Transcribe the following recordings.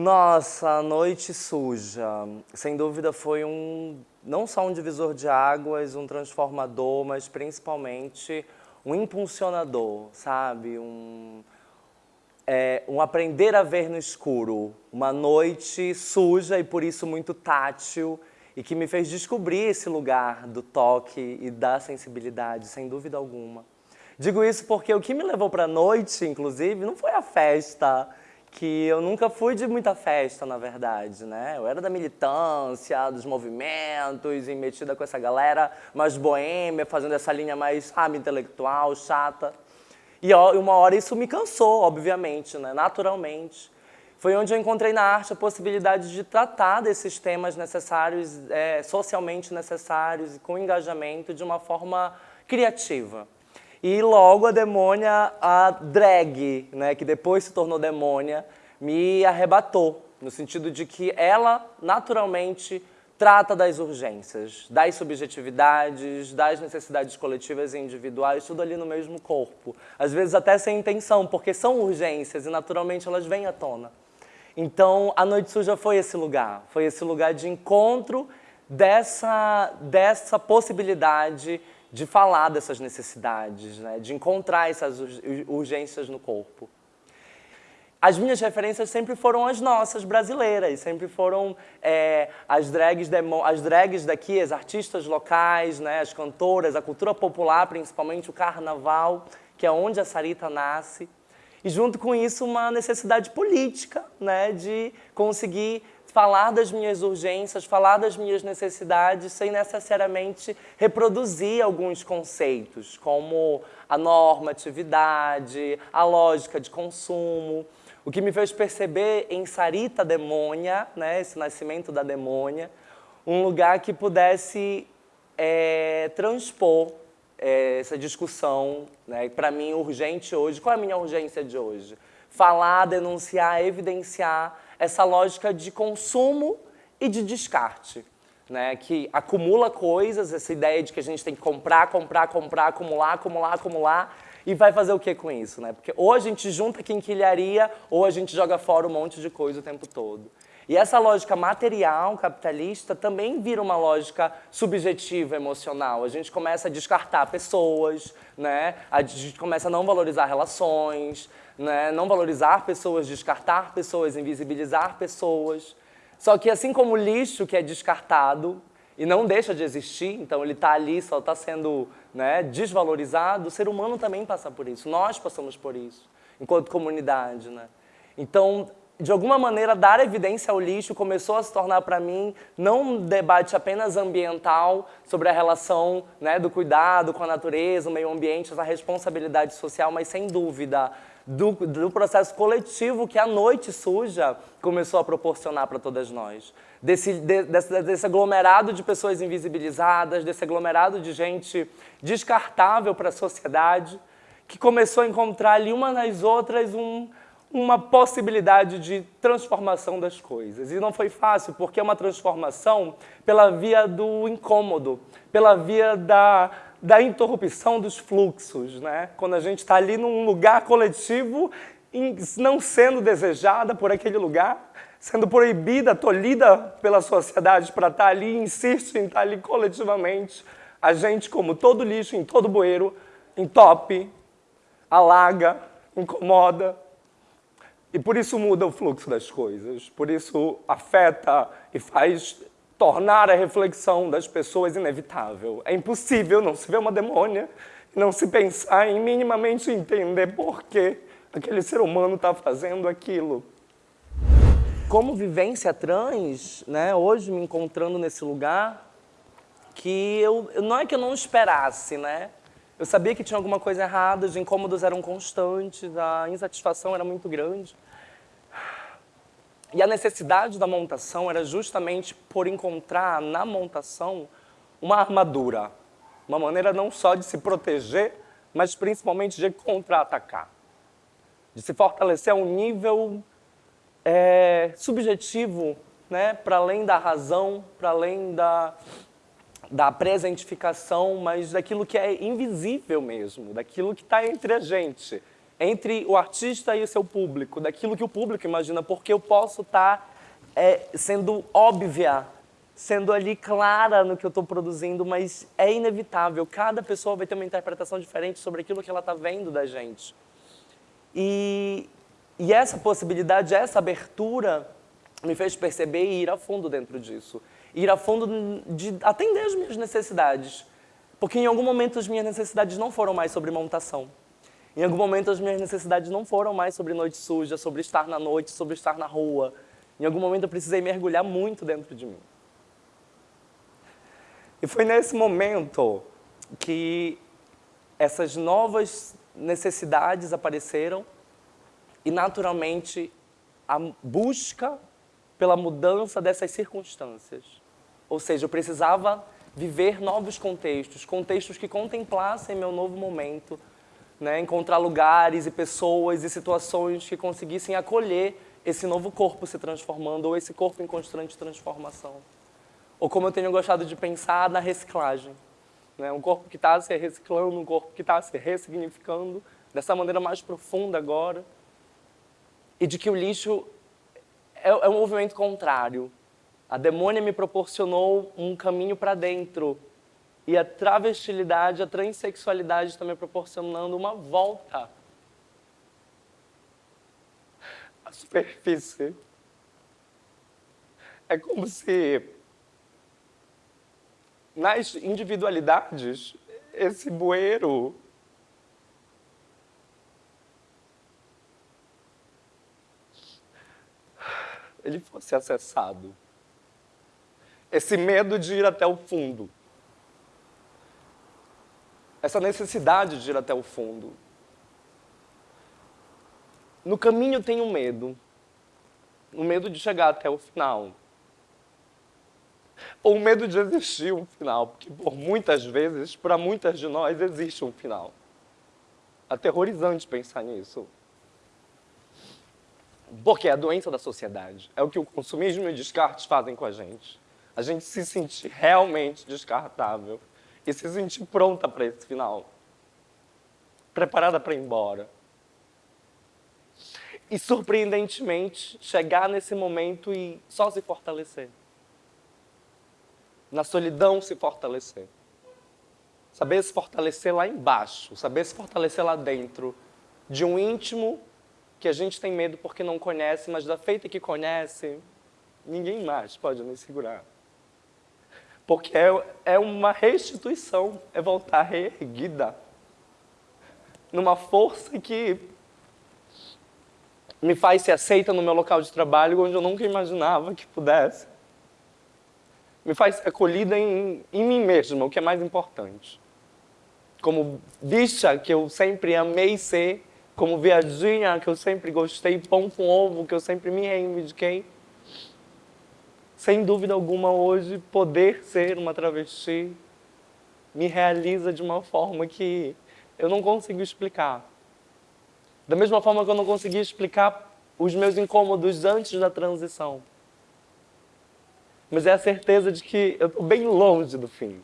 Nossa, a noite suja. Sem dúvida foi um, não só um divisor de águas, um transformador, mas principalmente um impulsionador, sabe? Um, é, um aprender a ver no escuro. Uma noite suja e por isso muito tátil e que me fez descobrir esse lugar do toque e da sensibilidade, sem dúvida alguma. Digo isso porque o que me levou para a noite, inclusive, não foi a festa, que eu nunca fui de muita festa, na verdade, né? Eu era da militância, dos movimentos, e metida com essa galera mais boêmia, fazendo essa linha mais, sabe, intelectual, chata. E uma hora isso me cansou, obviamente, né? naturalmente. Foi onde eu encontrei na arte a possibilidade de tratar desses temas necessários, é, socialmente necessários, com engajamento, de uma forma criativa. E logo a demônia, a drag, né, que depois se tornou demônia, me arrebatou, no sentido de que ela, naturalmente, trata das urgências, das subjetividades, das necessidades coletivas e individuais, tudo ali no mesmo corpo. Às vezes até sem intenção, porque são urgências e naturalmente elas vêm à tona. Então, a Noite Suja foi esse lugar, foi esse lugar de encontro dessa, dessa possibilidade de falar dessas necessidades, né? de encontrar essas urgências no corpo. As minhas referências sempre foram as nossas, brasileiras, sempre foram é, as, drags as drags daqui, as artistas locais, né? as cantoras, a cultura popular, principalmente o carnaval, que é onde a Sarita nasce. E junto com isso uma necessidade política, né, de conseguir falar das minhas urgências, falar das minhas necessidades, sem necessariamente reproduzir alguns conceitos, como a normatividade, a lógica de consumo. O que me fez perceber em Sarita Demônia, né, esse nascimento da demônia, um lugar que pudesse é, transpor é, essa discussão, né, para mim, urgente hoje. Qual é a minha urgência de hoje? Falar, denunciar, evidenciar essa lógica de consumo e de descarte, né, que acumula coisas, essa ideia de que a gente tem que comprar, comprar, comprar, acumular, acumular, acumular, e vai fazer o que com isso? Né? Porque ou a gente junta quinquilharia, ou a gente joga fora um monte de coisa o tempo todo. E essa lógica material capitalista também vira uma lógica subjetiva emocional. A gente começa a descartar pessoas, né? a gente começa a não valorizar relações, né? não valorizar pessoas, descartar pessoas, invisibilizar pessoas. Só que assim como o lixo que é descartado e não deixa de existir, então ele está ali, só está sendo né, desvalorizado, o ser humano também passa por isso, nós passamos por isso, enquanto comunidade. Né? Então, de alguma maneira, dar evidência ao lixo começou a se tornar para mim não um debate apenas ambiental sobre a relação né, do cuidado com a natureza, o meio ambiente, essa responsabilidade social, mas sem dúvida do, do processo coletivo que a noite suja começou a proporcionar para todas nós. Desse, de, desse, desse aglomerado de pessoas invisibilizadas, desse aglomerado de gente descartável para a sociedade, que começou a encontrar ali uma nas outras um uma possibilidade de transformação das coisas. E não foi fácil, porque é uma transformação pela via do incômodo, pela via da, da interrupção dos fluxos. Né? Quando a gente está ali num lugar coletivo, não sendo desejada por aquele lugar, sendo proibida, tolhida pela sociedade para estar tá ali, insiste em estar tá ali coletivamente, a gente, como todo lixo, em todo bueiro, entope, alaga, incomoda, e por isso muda o fluxo das coisas, por isso afeta e faz tornar a reflexão das pessoas inevitável. É impossível não se ver uma demônia, não se pensar em minimamente entender por que aquele ser humano está fazendo aquilo. Como vivência trans, né, hoje me encontrando nesse lugar, que eu, não é que eu não esperasse, né? Eu sabia que tinha alguma coisa errada, os incômodos eram constantes, a insatisfação era muito grande. E a necessidade da montação era justamente por encontrar na montação uma armadura. Uma maneira não só de se proteger, mas principalmente de contra-atacar. De se fortalecer a um nível é, subjetivo, né, para além da razão, para além da, da presentificação, mas daquilo que é invisível mesmo, daquilo que está entre a gente, entre o artista e o seu público, daquilo que o público imagina, porque eu posso estar tá, é, sendo óbvia, sendo ali clara no que eu estou produzindo, mas é inevitável. Cada pessoa vai ter uma interpretação diferente sobre aquilo que ela está vendo da gente. E, e essa possibilidade, essa abertura, me fez perceber e ir a fundo dentro disso. Ir a fundo de atender as minhas necessidades. Porque em algum momento as minhas necessidades não foram mais sobre montação. Em algum momento as minhas necessidades não foram mais sobre noite suja, sobre estar na noite, sobre estar na rua. Em algum momento eu precisei mergulhar muito dentro de mim. E foi nesse momento que essas novas necessidades apareceram e, naturalmente, a busca pela mudança dessas circunstâncias. Ou seja, eu precisava viver novos contextos, contextos que contemplassem meu novo momento, né? encontrar lugares e pessoas e situações que conseguissem acolher esse novo corpo se transformando ou esse corpo em constante transformação. Ou como eu tenho gostado de pensar, na reciclagem. Né? Um corpo que está se reciclando, um corpo que está se ressignificando dessa maneira mais profunda agora. E de que o lixo é, é um movimento contrário. A demônia me proporcionou um caminho para dentro. E a travestilidade, a transexualidade está me proporcionando uma volta à superfície. É como se nas individualidades, esse bueiro ele fosse acessado. Esse medo de ir até o fundo. Essa necessidade de ir até o fundo. No caminho tem um medo. O medo de chegar até o final ou o medo de existir um final, porque por muitas vezes, para muitas de nós, existe um final. Aterrorizante pensar nisso. Porque é a doença da sociedade. É o que o consumismo e o descarte fazem com a gente. A gente se sentir realmente descartável e se sentir pronta para esse final. Preparada para ir embora. E, surpreendentemente, chegar nesse momento e só se fortalecer na solidão se fortalecer. Saber se fortalecer lá embaixo, saber se fortalecer lá dentro, de um íntimo que a gente tem medo porque não conhece, mas da feita que conhece, ninguém mais pode nos segurar. Porque é, é uma restituição, é voltar reerguida, numa força que me faz ser aceita no meu local de trabalho, onde eu nunca imaginava que pudesse me faz acolhida em, em mim mesma, o que é mais importante. Como bicha, que eu sempre amei ser, como viadinha, que eu sempre gostei, pão com ovo, que eu sempre me reivindiquei. Sem dúvida alguma, hoje, poder ser uma travesti me realiza de uma forma que eu não consigo explicar. Da mesma forma que eu não conseguia explicar os meus incômodos antes da transição mas é a certeza de que eu estou bem longe do fim.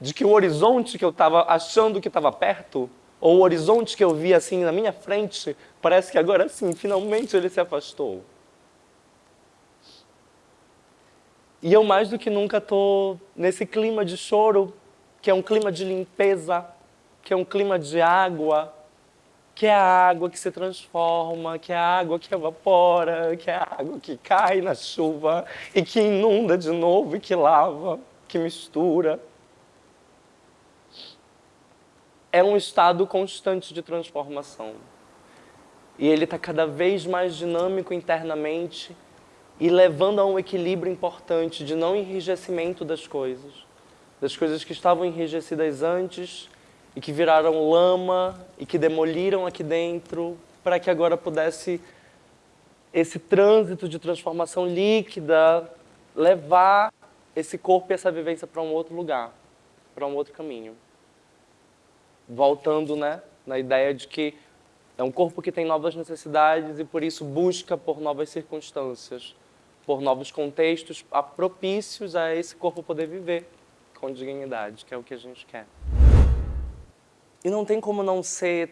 De que o horizonte que eu estava achando que estava perto, ou o horizonte que eu via assim na minha frente, parece que agora sim, finalmente ele se afastou. E eu mais do que nunca estou nesse clima de choro, que é um clima de limpeza, que é um clima de água, que é a água que se transforma, que é a água que evapora, que é a água que cai na chuva e que inunda de novo e que lava, que mistura. É um estado constante de transformação. E ele está cada vez mais dinâmico internamente e levando a um equilíbrio importante de não enrijecimento das coisas. Das coisas que estavam enrijecidas antes e que viraram lama e que demoliram aqui dentro para que agora pudesse esse trânsito de transformação líquida levar esse corpo e essa vivência para um outro lugar, para um outro caminho. Voltando né, na ideia de que é um corpo que tem novas necessidades e por isso busca por novas circunstâncias, por novos contextos propícios a esse corpo poder viver com dignidade, que é o que a gente quer. e não tem como não ser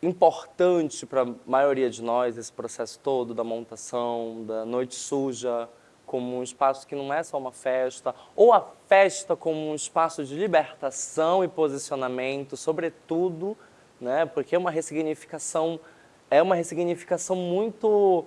importante para a maioria de nós esse processo todo da montação, da noite suja, como um espaço que não é só uma festa, ou a festa como um espaço de libertação e posicionamento, sobretudo, né, porque é uma ressignificação, é uma ressignificação muito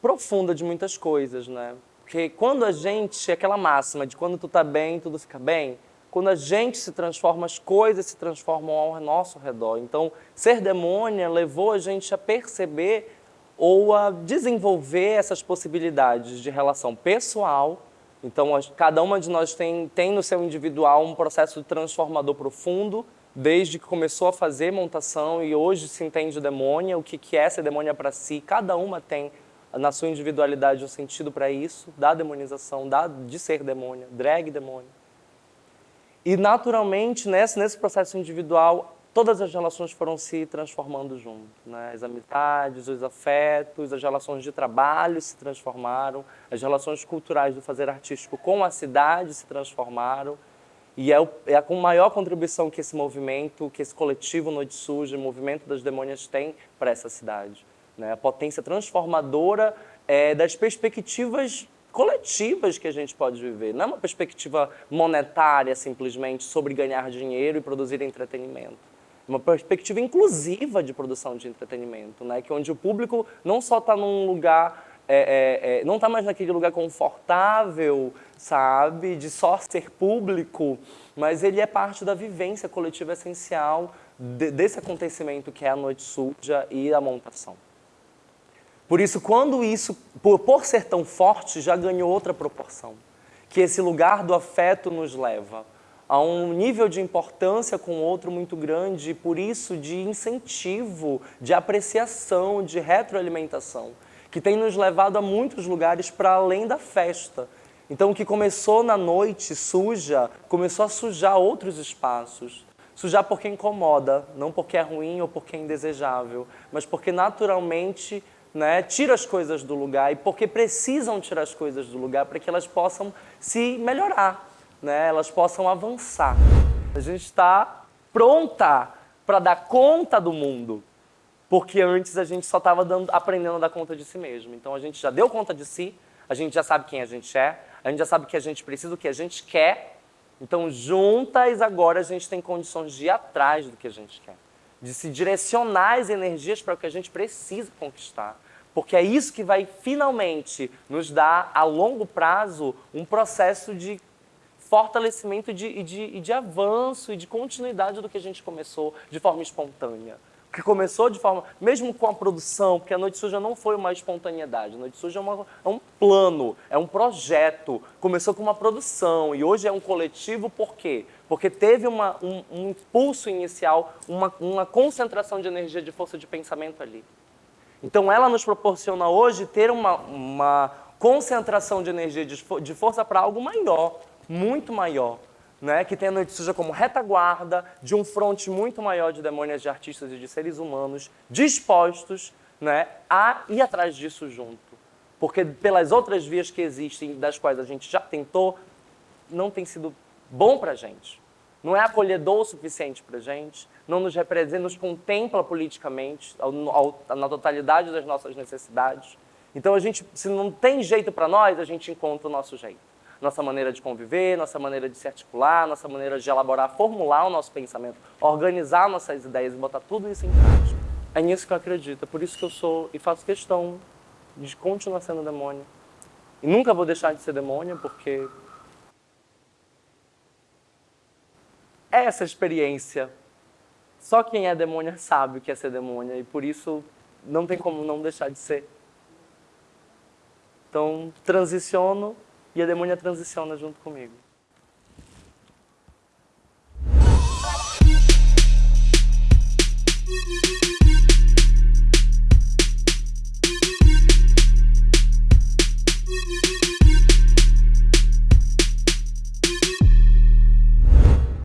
profunda de muitas coisas, né? Porque quando a gente, aquela máxima de quando tu tá bem, tudo fica bem, quando a gente se transforma, as coisas se transformam ao nosso redor. Então, ser demônia levou a gente a perceber ou a desenvolver essas possibilidades de relação pessoal. Então, cada uma de nós tem, tem no seu individual um processo transformador profundo, desde que começou a fazer montação e hoje se entende demônia, o que, que é ser demônia para si. Cada uma tem na sua individualidade um sentido para isso, da demonização, da, de ser demônia, drag demônia. E naturalmente, nesse, nesse processo individual, todas as relações foram se transformando junto. Né? As amizades, os afetos, as relações de trabalho se transformaram, as relações culturais do fazer artístico com a cidade se transformaram. E é, o, é a maior contribuição que esse movimento, que esse coletivo Noite Suja, o movimento das demônias tem para essa cidade. Né? A potência transformadora é, das perspectivas coletivas que a gente pode viver. Não é uma perspectiva monetária, simplesmente, sobre ganhar dinheiro e produzir entretenimento. É uma perspectiva inclusiva de produção de entretenimento, né? que onde o público não só está num lugar é, é, é, não está mais naquele lugar confortável, sabe, de só ser público, mas ele é parte da vivência coletiva essencial de, desse acontecimento que é a noite suja e a montação. Por isso, quando isso, por, por ser tão forte, já ganhou outra proporção. Que esse lugar do afeto nos leva a um nível de importância com o outro muito grande e, por isso, de incentivo, de apreciação, de retroalimentação, que tem nos levado a muitos lugares para além da festa. Então, o que começou na noite suja, começou a sujar outros espaços. Sujar porque incomoda, não porque é ruim ou porque é indesejável, mas porque naturalmente né, tira as coisas do lugar e porque precisam tirar as coisas do lugar para que elas possam se melhorar, né, elas possam avançar. A gente está pronta para dar conta do mundo, porque antes a gente só estava aprendendo a dar conta de si mesmo. Então a gente já deu conta de si, a gente já sabe quem a gente é, a gente já sabe o que a gente precisa, o que a gente quer. Então juntas agora a gente tem condições de ir atrás do que a gente quer de se direcionar as energias para o que a gente precisa conquistar. Porque é isso que vai finalmente nos dar, a longo prazo, um processo de fortalecimento e de, de, de avanço e de continuidade do que a gente começou de forma espontânea que começou de forma, mesmo com a produção, porque a Noite Suja não foi uma espontaneidade, a Noite Suja é, uma, é, um plano, é um projeto, começou com uma produção e hoje é um coletivo, por quê? Porque teve uma, um, um impulso inicial, uma, uma concentração de energia, de força de pensamento ali. Então ela nos proporciona hoje ter uma, uma concentração de energia, de, de força para algo maior, muito maior né, que tem a Noite Suja como retaguarda de um fronte muito maior de demônios, de artistas e de seres humanos dispostos né, a ir atrás disso junto. Porque pelas outras vias que existem, das quais a gente já tentou, não tem sido bom para a gente. Não é acolhedor o suficiente para a gente, não nos representa, nos contempla politicamente, na totalidade das nossas necessidades. Então, a gente, se não tem jeito para nós, a gente encontra o nosso jeito nossa maneira de conviver, nossa maneira de se articular, nossa maneira de elaborar, formular o nosso pensamento, organizar nossas ideias e botar tudo isso em prática. É nisso que eu acredito, é por isso que eu sou e faço questão de continuar sendo demônio. E nunca vou deixar de ser demônio, porque é essa experiência. Só quem é demônio sabe o que é ser demônio, e por isso não tem como não deixar de ser. Então, transiciono e a demônia transiciona junto comigo.